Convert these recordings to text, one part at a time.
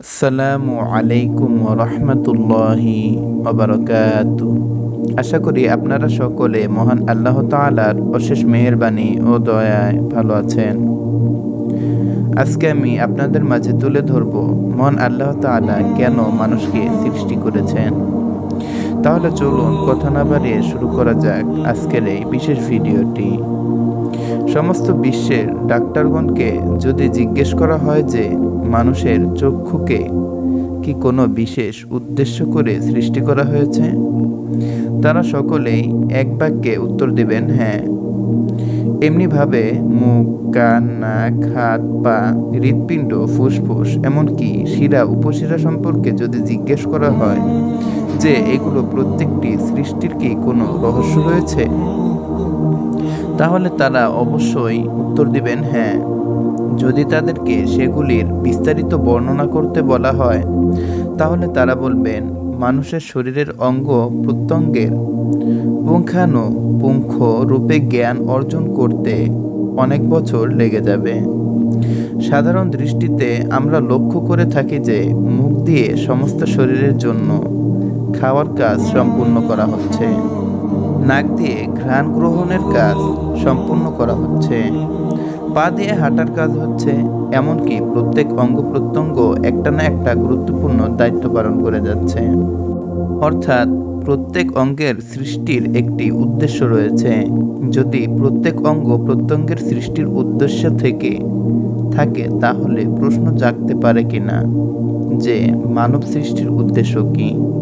আসসালামু আলাইকুম রহমতুল্লাহি অবরকাত আশা করি আপনারা সকলে মহান আল্লাহ তালার অশেষ মেহরবানি ও দয়ায় ভালো আছেন। আজকে আমি আপনাদের মাঝে তুলে ধরব মহান আল্লাহ তালা কেন মানুষকে সৃষ্টি করেছেন। তাহলে চলুন কথা না বাড়িয়ে শুরু করা যাক আজকের এই বিশেষ ভিডিওটি। সমস্ত বিশ্বের ডাক্তারগণকে যদি জিজ্ঞেস করা হয় যে, মানুষের চক্ষুকে কি কোনো বিশেষ উদ্দেশ্য করে সৃষ্টি করা হয়েছে? তারা সকলেই এক বাক্যে উত্তর দেবেন হ্যাঁ। এমনিভাবে মুখ, কান, নাক, হাত, পা, হৃৎপিণ্ড, ফুসফুস, এমনকি শিরা, উপশিরা সম্পর্কে যদি জিজ্ঞেস করা হয় যে এগুলো প্রত্যেকটি সৃষ্টির কি কোনো রহস্য রয়েছে? তাহলে তারা অবশ্যই উত্তর দিবেন হ্যাঁ। যদি তাদেরকে সেগুলির বিস্তারিত বর্ণনা করতে বলা হয়, তাহলে তারা বলবেন, মানুষের শরীরের অঙ্গ প্রত্যঙ্গের পুঙ্খানু পুঙ্খ রূপে জ্ঞান অর্জন করতে অনেক বছর লেগে যাবে। সাধারণ দৃষ্টিতে আমরা লক্ষ্য করে থাকি যে মুখ দিয়ে সমস্ত শরীরের জন্য খাওয়ার কাজ সম্পূর্ণ করা হচ্ছে। নাক দিয়ে ঘ্রাণ গ্রহণের কাজ সম্পূর্ণ করা হচ্ছে। পা দিয়ে হাঁটার কাজ হচ্ছে, এমনকি প্রত্যেক অঙ্গ প্রত্যঙ্গ একটা না একটা গুরুত্বপূর্ণ দায়িত্ব পালন করে যাচ্ছে। অর্থাৎ, প্রত্যেক অঙ্গের সৃষ্টির একটি উদ্দেশ্য রয়েছে। যদি প্রত্যেক অঙ্গ প্রত্যঙ্গের সৃষ্টির উদ্দেশ্য থেকে থাকে, তাহলে প্রশ্ন জাগতে পারে কিনা? যে, মানব সৃষ্টির উদ্দেশ্য কি?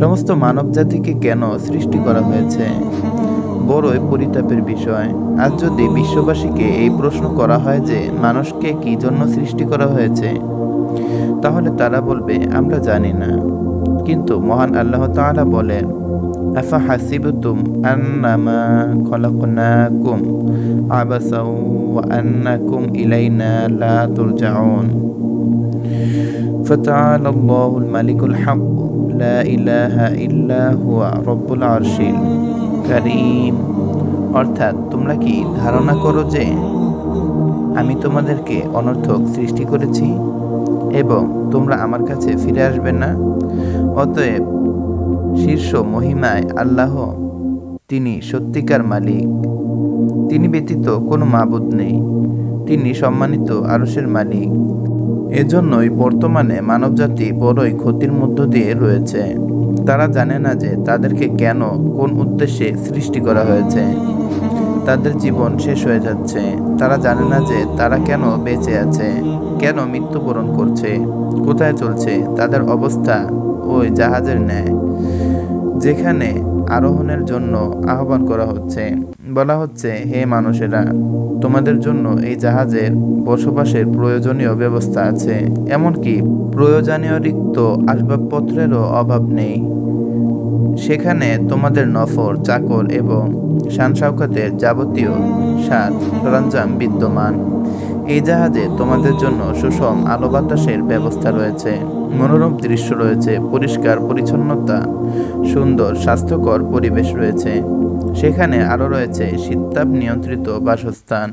সমস্ত মানব জাতিকে কেন সৃষ্টি করা হয়েছে বড়ই পরিতাপের বিষয় আজ যদি বিশ্ববাসীকে এই প্রশ্ন করা হয় যে মানুষকে কি জন্য সৃষ্টি করা হয়েছে তাহলে তারা বলবে আমরা জানি না কিন্তু মহান আল্লাহ তাআলা বলেন আফা হাসিবতুম আন্নামা খলাকনাকুম আবাসাও ওয়া আন্নাকুম ইলাইনা লা তুরজাউন فتعالى الله الملك الحق لا ইলাহ ইল্লা হুয়া রব্বুল কারিম। অর্থাৎ তোমরা কি ধারণা করো যে আমি তোমাদেরকে অনর্থক সৃষ্টি করেছি এবং তোমরা আমার কাছে ফিরে আসবে না? অতএব শীর্ষ মহিমায় আল্লাহ তিনি সত্যিকার মালিক। তিনি ব্যতীত কোনো মাবুদ নেই। তিনি সম্মানিত আরসের মালিক। এজন্যই বর্তমানে মানবজাতি বড়ই ক্ষতির মধ্য দিয়ে রয়েছে। তারা জানে না যে তাদেরকে কেন, কোন উদ্দেশ্যে সৃষ্টি করা হয়েছে। তাদের জীবন শেষ হয়ে যাচ্ছে। তারা জানে না যে তারা কেন বেঁচে আছে, কেন মৃত্যুবরণ করছে, কোথায় চলছে, তাদের অবস্থা ওই জাহাজের ন্যায়। যেখানে আরোহণের জন্য আহ্বান করা হচ্ছে। বলা হচ্ছে, হে মানুষেরা, তোমাদের জন্য এই জাহাজের বসবাসের প্রয়োজনীয় ব্যবস্থা আছে। এমনকি প্রয়োজনীয় রিক্ত আসবাবপত্রেরও অভাব নেই। সেখানে তোমাদের নফর, চাকর এবং শানসাউকাতের যাবতীয় সাজ সরঞ্জাম বিদ্যমান। এই জাহাজে তোমাদের জন্য সুষম আলো বাতাসের ব্যবস্থা রয়েছে। মনোরম দৃশ্য রয়েছে, পরিষ্কার, পরিচ্ছন্নতা, সুন্দর, স্বাস্থ্যকর পরিবেশ রয়েছে। সেখানে আরও রয়েছে শীতাপ নিয়ন্ত্রিত বাসস্থান,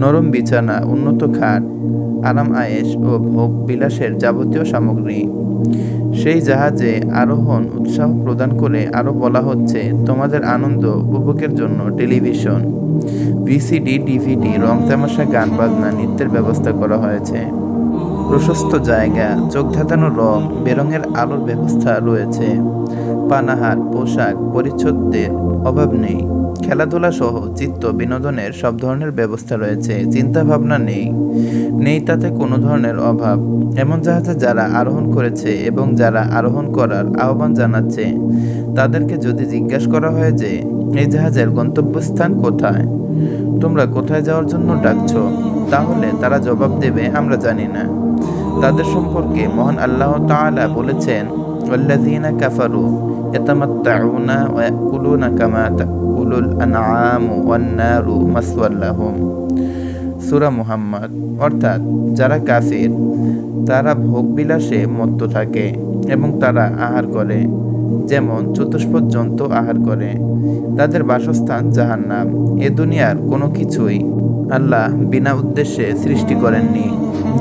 নরম বিছানা, উন্নত খাট, আরাম আয়েস ও ভোগ বিলাসের যাবতীয় সামগ্রী। সেই জাহাজে আরোহণ উৎসাহ প্রদান করে আরও বলা হচ্ছে, তোমাদের আনন্দ উপভোগের জন্য টেলিভিশন, ভিসিডি, ডিভিডি রং তামাশা গান বাজনা নৃত্যের ব্যবস্থা করা হয়েছে। প্রশস্ত জায়গা চোখ ধাঁধানো রং, বেরঙের আলোর ব্যবস্থা রয়েছে। পানাহার, পোশাক পরিচ্ছদের অভাব নেই। খেলাধুলা সহ চিত্ত, বিনোদনের সব ধরনের ব্যবস্থা রয়েছে চিন্তা ভাবনা নেই। নেই তাতে কোনো ধরনের অভাব। এমন জাহাজে যারা আরোহণ করেছে এবং যারা আরোহণ করার আহ্বান জানাচ্ছে, তাদেরকে যদি জিজ্ঞাসা করা হয় যে, এই জাহাজের গন্তব্যস্থান কোথায়? তোমরা কোথায় যাওয়ার জন্য ডাকছ? তাহলে তারা জবাব দেবে, আমরা জানি না। তাদের সম্পর্কে মহান আল্লাহ তাআলা বলেছেন ইয়াতামাত্তাউনা ওয়া ইয়াকুলুনা কামা তাকুলুল আনআমু ওয়ান নারু মাসওয়াল লাহুম। সূরা মুহাম্মদ, অর্থাৎ যারা কাফির, তারা ভোগবিলাসে মত্ত থাকে এবং তারা আহার করে। যেমন চতুষ্পদ জন্তু আহার করে, তাদের বাসস্থান জাহান্নাম। এ দুনিয়ার কোনো কিছুই আল্লাহ বিনা উদ্দেশ্যে সৃষ্টি করেননি।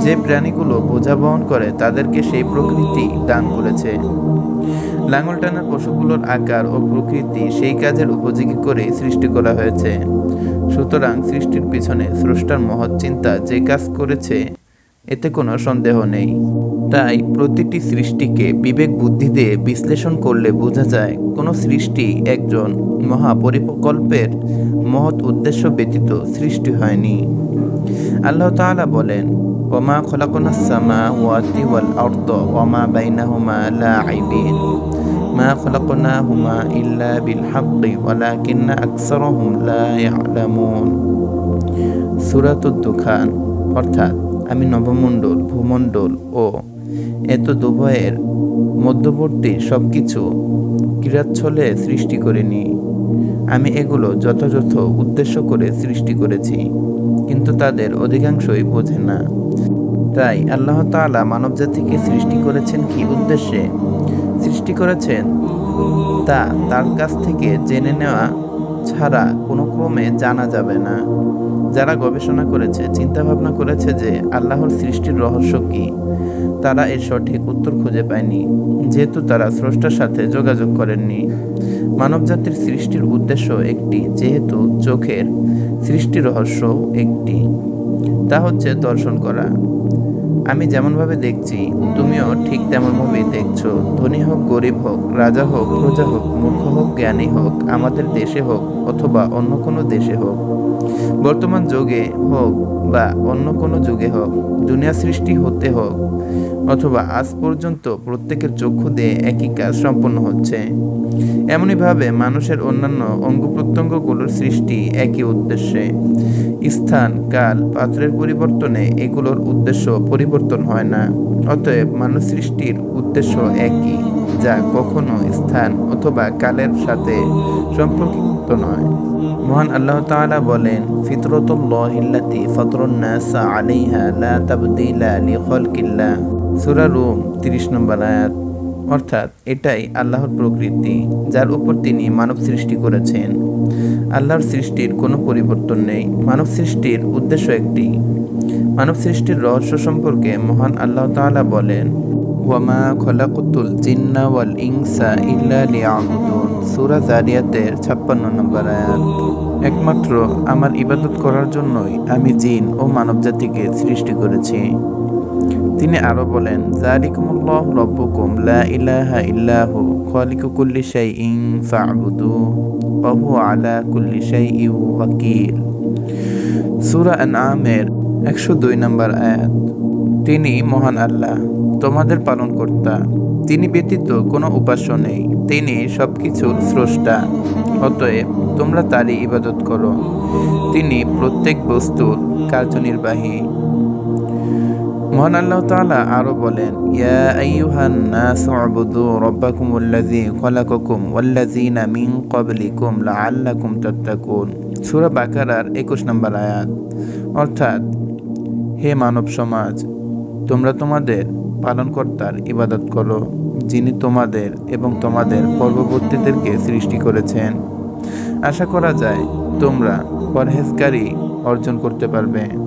যে প্রাণীগুলো বোঝা বহন করে, তাদেরকে সেই প্রকৃতি দান করেছে। লাঙল টানার পশুগুলোর আকার ও প্রকৃতি সেই কাজের উপযোগী করে সৃষ্টি করা হয়েছে। সুতরাং সৃষ্টির পিছনে স্রষ্টার মহৎ চিন্তা যে কাজ করেছে, এতে কোনো সন্দেহ নেই। তাই প্রতিটি সৃষ্টিকে বিবেক বুদ্ধি দিয়ে বিশ্লেষণ করলে বোঝা যায় কোনো সৃষ্টি একজন মহাপরিকল্পের মহৎ উদ্দেশ্য ব্যতীত সৃষ্টি হয়নি। আল্লাহ তাআলা বলেন, ওমা খলাকুনা সামা ওয়াতি ওয়াল আরদ ওমা বাইনাহুমা লাঈবিন মা খলাকনাহুমা ইল্লা বিল হাক্কি ওয়ালাকিন্না আকসারহুম লা ইয়ালামুন। সূরাতুদ দুখান, অর্থাৎ আমি নবমণ্ডল, ভূমণ্ডল ও এত দুভয়ের মধ্যবর্তী সব কিছু ক্রীড়াচ্ছলে সৃষ্টি করিনি। আমি এগুলো যথাযথ উদ্দেশ্য করে সৃষ্টি করেছি, কিন্তু তাদের অধিকাংশই বোঝে না। তাই আল্লাহ তাআলা মানবজাতিকে সৃষ্টি করেছেন কি উদ্দেশ্যে? সৃষ্টি করেছেন তা তার কাছ থেকে জেনে নেওয়া ছাড়া কোনো ক্রমে জানা যাবে না। যারা গবেষণা করেছে চিন্তা ভাবনা করেছে যে আল্লাহর সৃষ্টির রহস্য কী, তারা এর সঠিক উত্তর খুঁজে পায়নি। যেহেতু তারা স্রষ্টার সাথে যোগাযোগ করেননি। মানবজাতির সৃষ্টির উদ্দেশ্য একটি, যেহেতু চোখের সৃষ্টি রহস্য একটি। তা হচ্ছে দর্শন করা। আমি যেমনভাবে দেখছি, তুমিও ঠিক তেমনভাবেই দেখছ। ধনী হোক, গরিব হোক, রাজা হোক, প্রজা হোক, মূর্খ হোক, জ্ঞানী হোক, আমাদের দেশে হোক অথবা অন্য কোনো দেশে হোক। বর্তমান যুগে হোক বা অন্য কোনো যুগে হোক, দুনিয়া সৃষ্টি হতে হোক অথবা আজ পর্যন্ত প্রত্যেকের চক্ষু দিয়ে একই কাজ সম্পন্ন হচ্ছে। এমনইভাবে মানুষের অন্যান্য অঙ্গ প্রত্যঙ্গগুলোর সৃষ্টি একই উদ্দেশ্যে। স্থান, কাল পাত্রের পরিবর্তনে এগুলোর উদ্দেশ্য পরিবর্তন হয় না। অতএব মানুষ সৃষ্টির উদ্দেশ্য একই, যা কখনো স্থান অথবা কালের সাথে সম্পর্কিত নয়। মহান আল্লাহ তাআলা বলেন ফিতরতুল্লাহিল্লাতি ফাতরুন্নাসা আলাইহা লা তাবদিলা লিখালকিল্লাহ সূরা রুম 30 নম্বর আয়াত। অর্থাৎ এটাই আল্লাহর প্রকৃতি, যার উপর তিনি মানব সৃষ্টি করেছেন। আল্লাহর সৃষ্টির কোনো পরিবর্তন নেই। মানব সৃষ্টির উদ্দেশ্য একটি। মানব সৃষ্টির রহস্য সম্পর্কে মহান আল্লাহ তাআলা বলেন, ওয়ামা খলাকুতুল জিন্না ওয়াল ইনসা ইল্লা লিয়াবুদুন। সূরা জারিয়াতের 56 নম্বর আয়াত। একমাত্র আমার ইবাদত করার জন্যই আমি জিন ও মানবজাতিকে সৃষ্টি করেছি। তিনি আরও বলেন জালিকুমুল্লাহ রব্বুকুম, লা ইলাহা ইল্লাহু, খালিকু কুল্লি শাইইন ফা'বুদু, ওয়া হুয়া আলা কুল্লি শাইইন ওয়াকিল। সূরা আনআমের 102 নম্বর আয়াত, তিনি মহান আল্লাহ, তোমাদের পালনকর্তা, তিনি ব্যতীত কোনো উপাস্য নেই, তিনি সবকিছুর স্রষ্টা, অতএব তোমরা তারই ইবাদত করো। তিনি প্রত্যেক বস্তুর কার্যনির্বাহী। মহান আল্লাহ তাআলা আরও বলেন, ইয়া আইয়ুহান নাসু উবুদু রাব্বাকুমুল্লাযী খলাকাকুম ওয়াল্লাযীনা মিন ক্বাবলিকুম লাআল্লাকুম তাত্তাকুন। সূরা বাকারার 21 নম্বর আয়াত। অর্থাৎ, হে মানব সমাজ, তোমরা তোমাদের পালনকর্তার ইবাদত করো, যিনি তোমাদের এবং তোমাদের পূর্ববর্তীদেরকে সৃষ্টি করেছেন। আশা করা যায় তোমরা পরহেজগারি অর্জন করতে পারবে।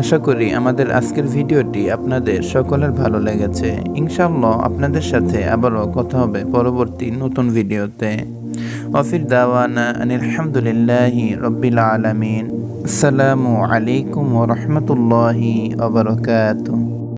আশা করি আমাদের আজকের ভিডিওটি আপনাদের সকলের ভালো লেগেছে। ইনশাআল্লাহ আপনাদের সাথে আবারও কথা হবে পরবর্তী নতুন ভিডিওতে। অফির দাওয়ানা আলহামদুলিল্লাহ রব্বিল আলমিন। আসসালামু আলাইকুম ওরহমতুল্লাহি আবরকাত